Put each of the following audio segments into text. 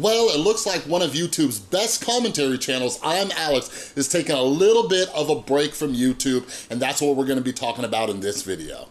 Well, it looks like one of YouTube's best commentary channels, I'm Alex, is taking a little bit of a break from YouTube, and that's what we're gonna be talking about in this video.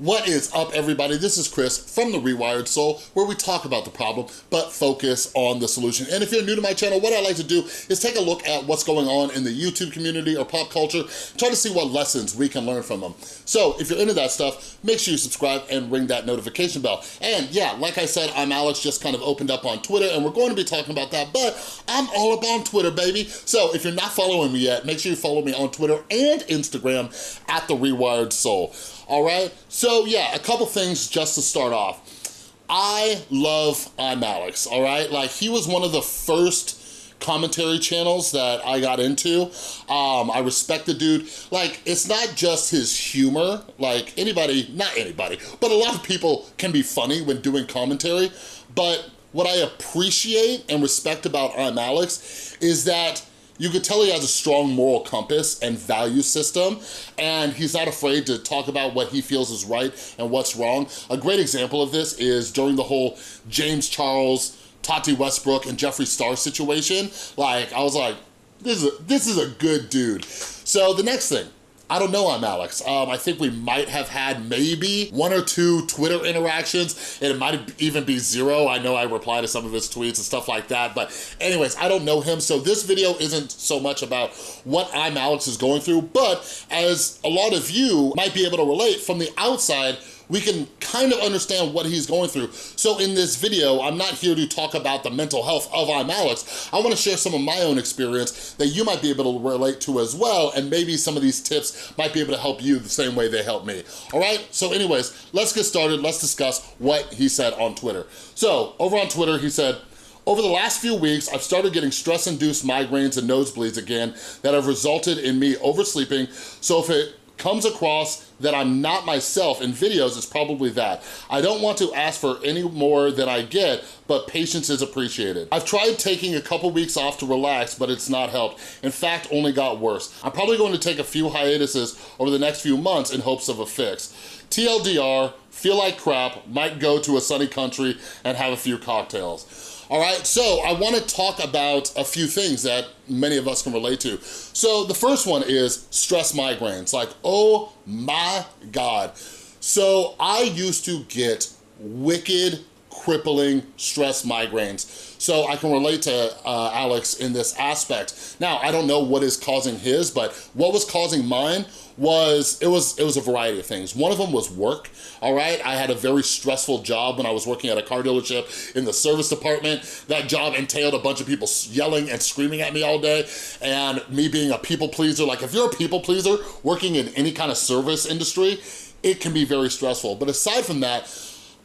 What is up, everybody? This is Chris from The Rewired Soul, where we talk about the problem, but focus on the solution. And if you're new to my channel, what I like to do is take a look at what's going on in the YouTube community or pop culture, try to see what lessons we can learn from them. So if you're into that stuff, make sure you subscribe and ring that notification bell. And yeah, like I said, I'm Alex, just kind of opened up on Twitter, and we're going to be talking about that, but I'm all up on Twitter, baby. So if you're not following me yet, make sure you follow me on Twitter and Instagram at The Rewired Soul all right? So yeah, a couple things just to start off. I love I'm Alex, all right? Like he was one of the first commentary channels that I got into. Um, I respect the dude. Like, it's not just his humor. Like, anybody, not anybody, but a lot of people can be funny when doing commentary. But what I appreciate and respect about I'm Alex is that you could tell he has a strong moral compass and value system, and he's not afraid to talk about what he feels is right and what's wrong. A great example of this is during the whole James Charles, Tati Westbrook, and Jeffree Star situation. Like, I was like, this is a, this is a good dude. So the next thing, I don't know I'm Alex. Um, I think we might have had maybe one or two Twitter interactions, and it might even be zero. I know I reply to some of his tweets and stuff like that, but anyways, I don't know him, so this video isn't so much about what I'm Alex is going through, but as a lot of you might be able to relate from the outside, we can kind of understand what he's going through. So in this video, I'm not here to talk about the mental health of I'm Alex. I wanna share some of my own experience that you might be able to relate to as well, and maybe some of these tips might be able to help you the same way they help me. All right, so anyways, let's get started. Let's discuss what he said on Twitter. So over on Twitter, he said, over the last few weeks, I've started getting stress-induced migraines and nosebleeds again that have resulted in me oversleeping. So if it comes across that I'm not myself in videos, it's probably that. I don't want to ask for any more than I get, but patience is appreciated. I've tried taking a couple weeks off to relax, but it's not helped. In fact, only got worse. I'm probably going to take a few hiatuses over the next few months in hopes of a fix. TLDR, feel like crap, might go to a sunny country and have a few cocktails. All right, so I wanna talk about a few things that many of us can relate to. So the first one is stress migraines. Like, oh my God. So I used to get wicked, crippling stress migraines. So I can relate to uh, Alex in this aspect. Now, I don't know what is causing his, but what was causing mine was, it was, it was a variety of things. One of them was work, all right? I had a very stressful job when I was working at a car dealership in the service department. That job entailed a bunch of people yelling and screaming at me all day, and me being a people pleaser. Like, if you're a people pleaser working in any kind of service industry, it can be very stressful. But aside from that,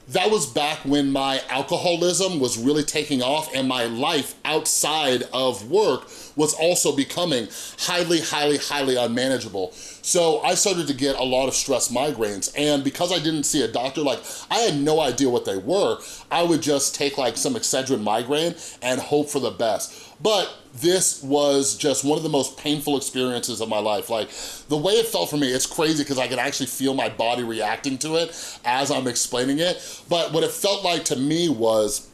that was back when my alcoholism was really taking off and my life outside of work was also becoming highly, highly, highly unmanageable. So I started to get a lot of stress migraines and because I didn't see a doctor, like I had no idea what they were, I would just take like some Excedrin migraine and hope for the best. But this was just one of the most painful experiences of my life. Like the way it felt for me, it's crazy because I could actually feel my body reacting to it as I'm explaining it. But what it felt like to me was,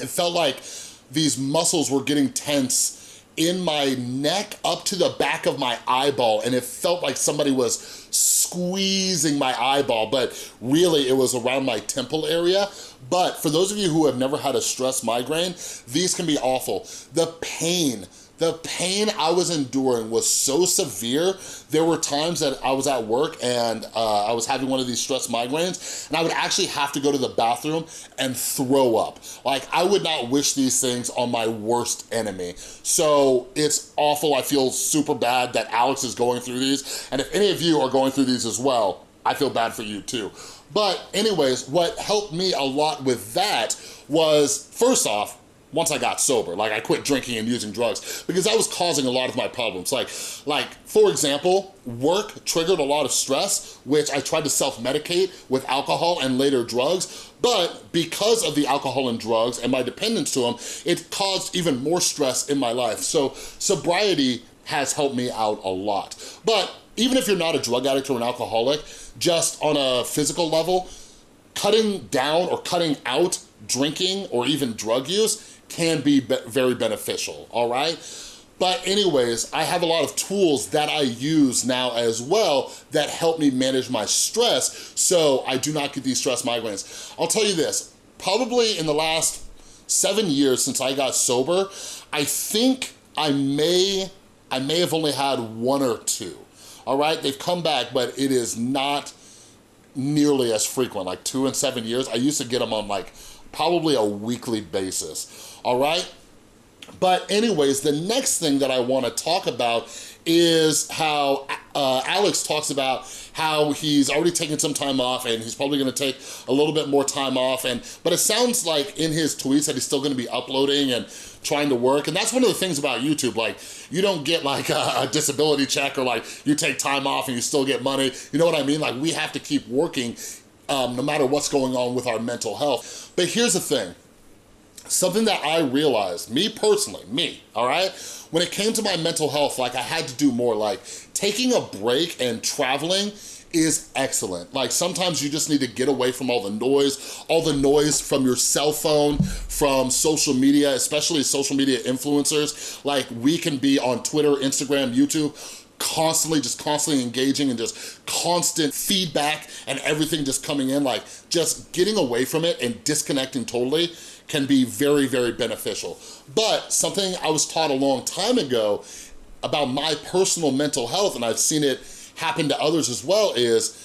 it felt like these muscles were getting tense in my neck up to the back of my eyeball and it felt like somebody was squeezing my eyeball but really it was around my temple area. But for those of you who have never had a stress migraine these can be awful. The pain the pain I was enduring was so severe. There were times that I was at work and uh, I was having one of these stress migraines and I would actually have to go to the bathroom and throw up. Like I would not wish these things on my worst enemy. So it's awful. I feel super bad that Alex is going through these. And if any of you are going through these as well, I feel bad for you too. But anyways, what helped me a lot with that was, first off, once I got sober. Like I quit drinking and using drugs because that was causing a lot of my problems. Like, like for example, work triggered a lot of stress, which I tried to self-medicate with alcohol and later drugs. But because of the alcohol and drugs and my dependence to them, it caused even more stress in my life. So sobriety has helped me out a lot. But even if you're not a drug addict or an alcoholic, just on a physical level, cutting down or cutting out drinking or even drug use can be, be very beneficial, all right? But anyways, I have a lot of tools that I use now as well that help me manage my stress so I do not get these stress migraines. I'll tell you this, probably in the last seven years since I got sober, I think I may, I may have only had one or two, all right? They've come back, but it is not nearly as frequent, like two and seven years. I used to get them on like probably a weekly basis, all right? But anyways, the next thing that I wanna talk about is how uh, Alex talks about how he's already taken some time off and he's probably gonna take a little bit more time off. And But it sounds like in his tweets that he's still gonna be uploading and trying to work. And that's one of the things about YouTube, like you don't get like a, a disability check or like you take time off and you still get money. You know what I mean? Like we have to keep working um, no matter what's going on with our mental health. But here's the thing, something that I realized, me personally, me, all right? When it came to my mental health, like I had to do more, like taking a break and traveling is excellent. Like sometimes you just need to get away from all the noise, all the noise from your cell phone, from social media, especially social media influencers. Like we can be on Twitter, Instagram, YouTube, constantly, just constantly engaging and just constant feedback and everything just coming in, like just getting away from it and disconnecting totally can be very, very beneficial. But something I was taught a long time ago about my personal mental health, and I've seen it happen to others as well, is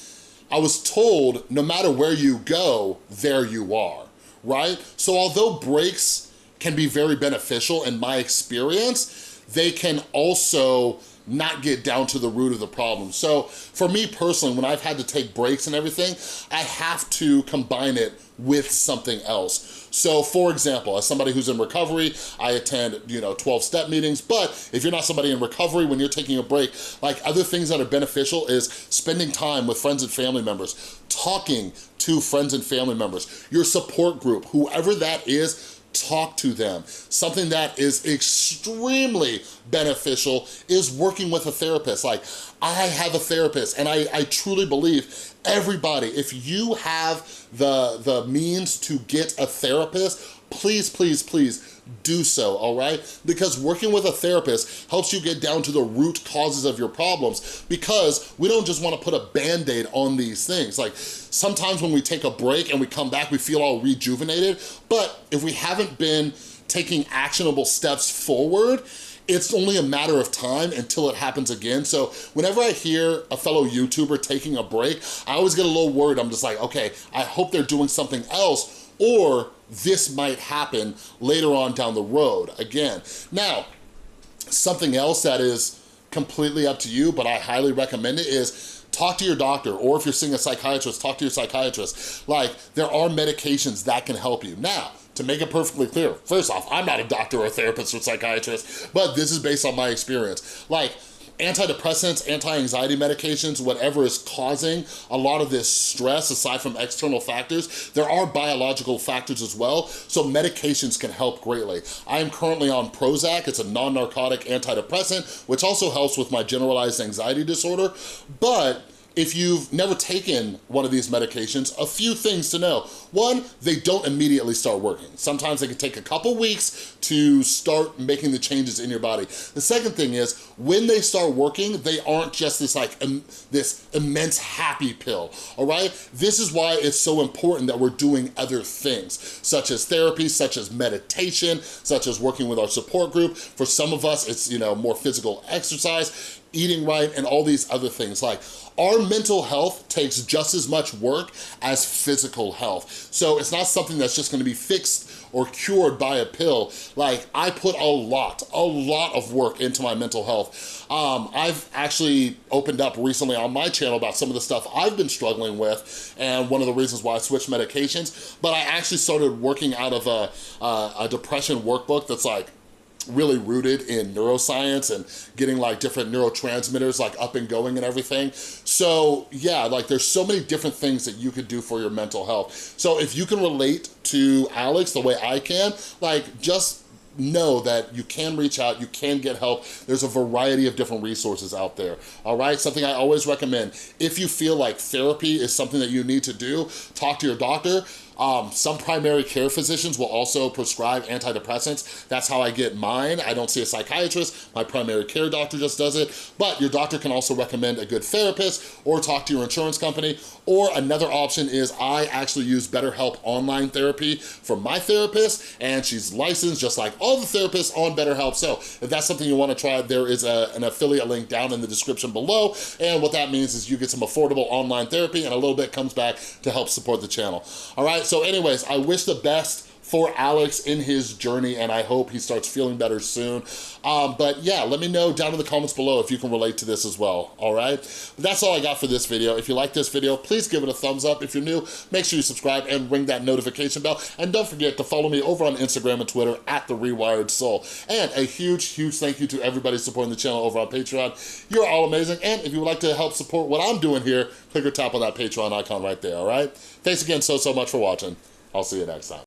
I was told no matter where you go, there you are, right? So although breaks can be very beneficial in my experience, they can also not get down to the root of the problem. So for me personally, when I've had to take breaks and everything, I have to combine it with something else. So for example, as somebody who's in recovery, I attend, you know, 12 step meetings, but if you're not somebody in recovery, when you're taking a break, like other things that are beneficial is spending time with friends and family members, talking to friends and family members, your support group, whoever that is, talk to them. Something that is extremely beneficial is working with a therapist. Like, I have a therapist and I, I truly believe everybody, if you have the, the means to get a therapist, please, please, please do so, all right? Because working with a therapist helps you get down to the root causes of your problems because we don't just wanna put a band-aid on these things. Like sometimes when we take a break and we come back, we feel all rejuvenated, but if we haven't been taking actionable steps forward, it's only a matter of time until it happens again. So whenever I hear a fellow YouTuber taking a break, I always get a little worried. I'm just like, okay, I hope they're doing something else or this might happen later on down the road again. Now, something else that is completely up to you, but I highly recommend it is talk to your doctor, or if you're seeing a psychiatrist, talk to your psychiatrist. Like, there are medications that can help you. Now, to make it perfectly clear, first off, I'm not a doctor or therapist or psychiatrist, but this is based on my experience. Like, antidepressants, anti-anxiety medications, whatever is causing a lot of this stress aside from external factors, there are biological factors as well, so medications can help greatly. I am currently on Prozac, it's a non-narcotic antidepressant, which also helps with my generalized anxiety disorder, but if you've never taken one of these medications, a few things to know. One, they don't immediately start working. Sometimes they can take a couple weeks to start making the changes in your body. The second thing is, when they start working, they aren't just this like, this immense happy pill, all right? This is why it's so important that we're doing other things, such as therapy, such as meditation, such as working with our support group. For some of us, it's, you know, more physical exercise, eating right, and all these other things. Like, our mental health takes just as much work as physical health. So it's not something that's just gonna be fixed or cured by a pill. Like, I put a lot, a lot of work into my mental health. Um, I've actually opened up recently on my channel about some of the stuff I've been struggling with and one of the reasons why I switched medications, but I actually started working out of a, a, a depression workbook that's like really rooted in neuroscience and getting like different neurotransmitters like up and going and everything. So yeah, like there's so many different things that you could do for your mental health. So if you can relate to Alex the way I can, like just know that you can reach out, you can get help. There's a variety of different resources out there, all right? Something I always recommend, if you feel like therapy is something that you need to do, talk to your doctor, um, some primary care physicians will also prescribe antidepressants. That's how I get mine. I don't see a psychiatrist. My primary care doctor just does it. But your doctor can also recommend a good therapist or talk to your insurance company. Or another option is I actually use BetterHelp online therapy from my therapist and she's licensed just like all the therapists on BetterHelp. So if that's something you wanna try, there is a, an affiliate link down in the description below. And what that means is you get some affordable online therapy and a little bit comes back to help support the channel. All right, so anyways, I wish the best for Alex in his journey and I hope he starts feeling better soon. Um, but yeah, let me know down in the comments below if you can relate to this as well, all right? But that's all I got for this video. If you like this video, please give it a thumbs up. If you're new, make sure you subscribe and ring that notification bell. And don't forget to follow me over on Instagram and Twitter at The Rewired Soul. And a huge, huge thank you to everybody supporting the channel over on Patreon. You're all amazing. And if you would like to help support what I'm doing here, click or tap on that Patreon icon right there, all right? Thanks again so, so much for watching. I'll see you next time.